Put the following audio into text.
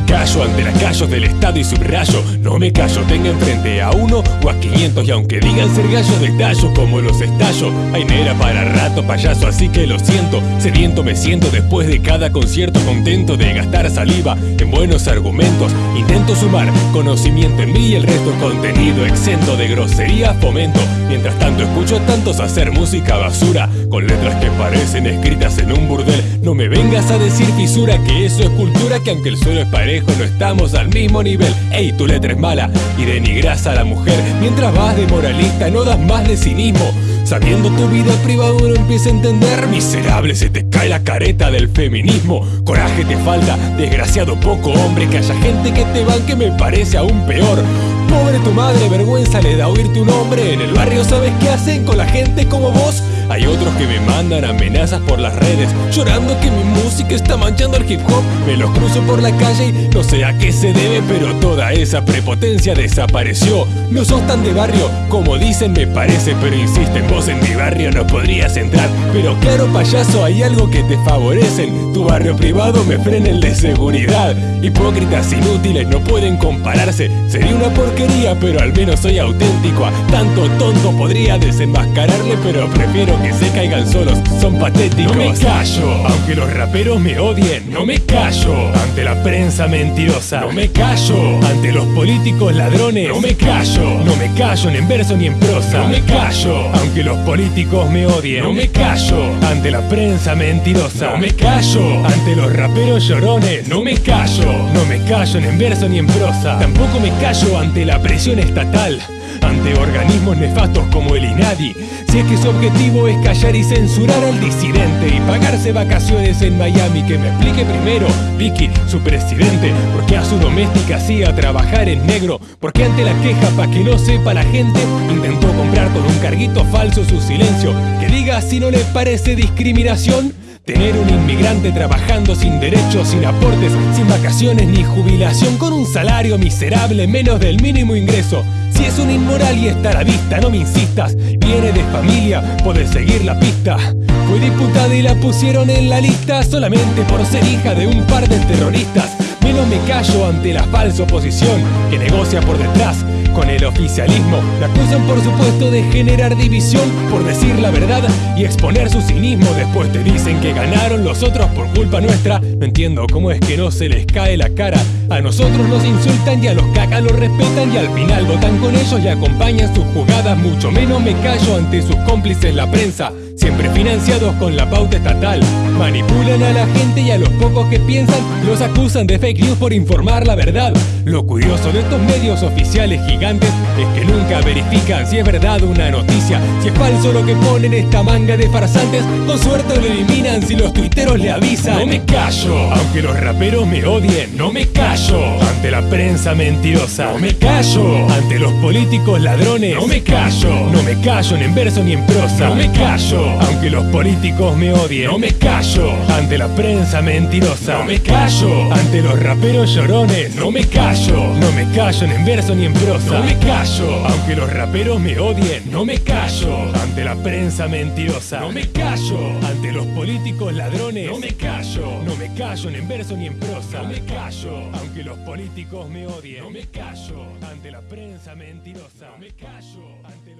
callo ante las callos del Estado y subrayo No me callo, tenga enfrente a uno o a 500 Y aunque digan ser gallos de tallo como los estallo. Hay nera para rato payaso, así que lo siento. Sediento me siento después de cada concierto Contento de gastar saliva en buenos argumentos. Intento sumar conocimiento en mí y el resto contenido Exento de grosería fomento. Mientras tanto escucho tantos hacer música basura Con letras que parecen escritas en un burdel No me vengas a decir fisura que eso es cultura Que aunque el suelo es parejo no estamos al mismo nivel. Ey, tu letra es mala y denigras a la mujer. Mientras vas de moralista no das más de cinismo. Sabiendo tu vida privada uno empieza a entender. Miserable, se te cae la careta del feminismo. Coraje te falta, desgraciado poco hombre. Que haya gente que te banque me parece aún peor. Pobre tu madre, vergüenza le da oír tu nombre. En el barrio sabes qué hacen con la gente como vos hay otros que me mandan amenazas por las redes Llorando que mi música está manchando el hip hop. Me los cruzo por la calle y no sé a qué se debe Pero toda esa prepotencia desapareció. No sos tan de barrio como dicen me parece Pero insisten, vos en mi barrio no podrías entrar. Pero claro payaso hay algo que te favorecen. Tu barrio privado me frena el de seguridad. Hipócritas inútiles no pueden compararse. Sería una porquería pero al menos soy auténtico. A tanto tonto podría desenmascararle pero prefiero que se caigan solos, son patéticos. No me callo, aunque los raperos me odien. No me callo ante la prensa mentirosa. No me callo ante los políticos ladrones. No me callo, no me callo ni en verso ni en prosa. No me callo, aunque los políticos me odien. No me callo ante la prensa mentirosa. No me callo ante los raperos llorones. No me callo, no me callo ni en verso ni en prosa. Tampoco me callo ante la presión estatal ante organismos nefastos como el INADI. Si es que su objetivo es callar y censurar al disidente y pagarse vacaciones en Miami, que me explique primero, Vicky, su presidente, por qué a su doméstica hacía trabajar en negro, porque ante la queja pa' que no sepa la gente, intentó comprar con un carguito falso su silencio, que diga si no le parece discriminación. Tener un inmigrante trabajando sin derechos, sin aportes, sin vacaciones ni jubilación, con un salario miserable menos del mínimo ingreso. Es un inmoral y está a la vista, no me insistas. Viene de familia, puedes seguir la pista. Fue diputada y la pusieron en la lista solamente por ser hija de un par de terroristas. Menos me callo ante la falsa oposición que negocia por detrás con el oficialismo. La acusan por supuesto de generar división por decir la verdad y exponer su cinismo. Después te dicen que ganaron los otros por culpa nuestra. No entiendo cómo es que no se les cae la cara. A nosotros nos insultan y a los cacas los respetan y al final votan con ellos y acompañan sus jugadas. Mucho menos me callo ante sus cómplices la prensa siempre financiados con la pauta estatal. Manipulan a la gente y a los pocos que piensan los acusan de fake news por informar la verdad. Lo curioso de estos medios oficiales gigantes es que nunca verifican si es verdad una noticia, si es falso lo que ponen esta manga de farsantes. Con suerte lo eliminan si los tuiteros le avisan. No me callo, aunque los raperos me odien. No me callo ante la prensa mentirosa. No me callo ante los políticos ladrones. No me callo, no me callo ni en verso ni en prosa. No me callo aunque los políticos me odien. No me callo ante la prensa mentirosa. No me callo ante los raperos llorones. No me callo, no me callo en verso ni en prosa. No me callo aunque los raperos me odien. No me callo ante la prensa mentirosa. No me callo ante los políticos ladrones. No me callo, no me callo en verso ni en prosa. No me callo aunque los políticos me odien. No me callo ante la prensa mentirosa. No me callo ante